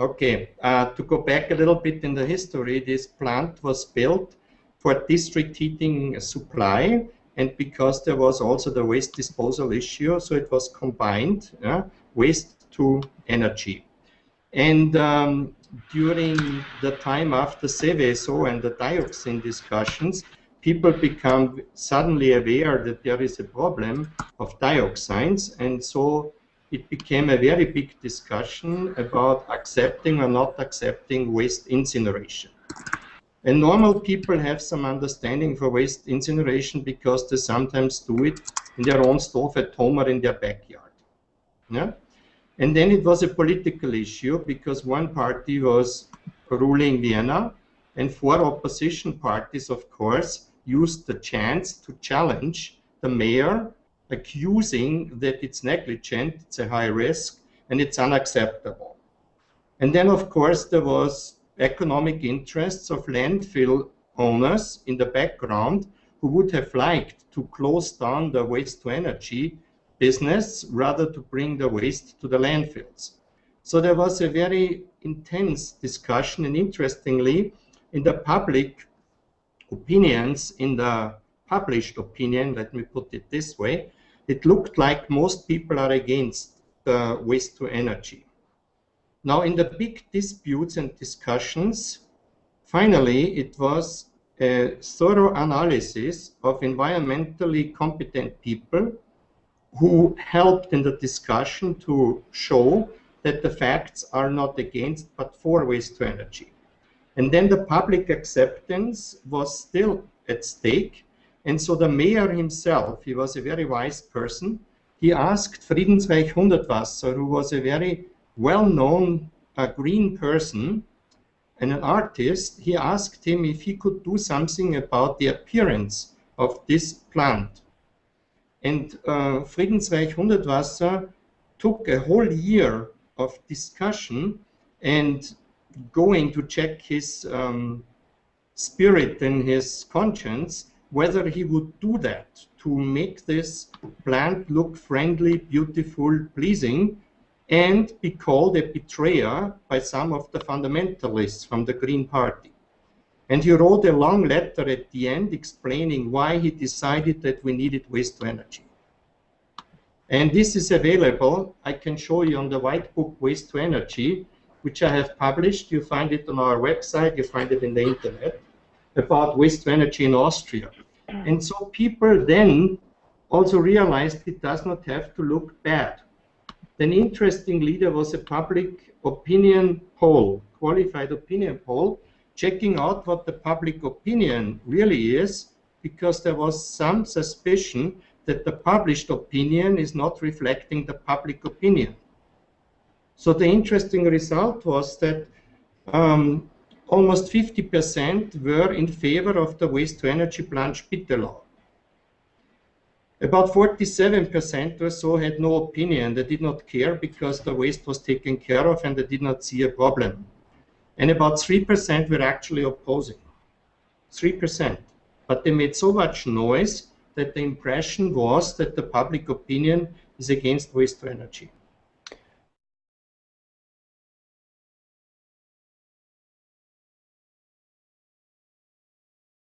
Okay, uh, to go back a little bit in the history, this plant was built for district heating supply and because there was also the waste disposal issue, so it was combined, yeah, waste to energy. And um, during the time after Seveso and the dioxin discussions, people become suddenly aware that there is a problem of dioxins, and so it became a very big discussion about accepting or not accepting waste incineration. And normal people have some understanding for waste incineration because they sometimes do it in their own stove at home or in their backyard. Yeah? And then it was a political issue because one party was ruling Vienna and four opposition parties, of course, used the chance to challenge the mayor, accusing that it's negligent, it's a high risk, and it's unacceptable. And then, of course, there was economic interests of landfill owners in the background who would have liked to close down the waste to energy business rather to bring the waste to the landfills. So there was a very intense discussion and interestingly in the public opinions, in the published opinion, let me put it this way, it looked like most people are against the waste to energy. Now, in the big disputes and discussions, finally, it was a thorough analysis of environmentally competent people who helped in the discussion to show that the facts are not against but for waste to energy. And then the public acceptance was still at stake. And so the mayor himself, he was a very wise person, he asked Friedensreich Hundertwasser, who was a very well-known uh, green person and an artist, he asked him if he could do something about the appearance of this plant. And uh, Friedensreich Hundertwasser took a whole year of discussion and going to check his um, spirit and his conscience, whether he would do that to make this plant look friendly, beautiful, pleasing, and be called a betrayer by some of the fundamentalists from the Green Party. And he wrote a long letter at the end explaining why he decided that we needed waste to energy. And this is available. I can show you on the white book Waste to Energy, which I have published. You find it on our website, you find it in the internet, about waste to energy in Austria. And so people then also realized it does not have to look bad. Then interestingly, there was a public opinion poll, qualified opinion poll, checking out what the public opinion really is, because there was some suspicion that the published opinion is not reflecting the public opinion. So the interesting result was that um, almost 50% were in favor of the waste to energy plant Spittelau. law. About 47% or so had no opinion. They did not care because the waste was taken care of and they did not see a problem. And about 3% were actually opposing. 3%. But they made so much noise that the impression was that the public opinion is against waste to energy.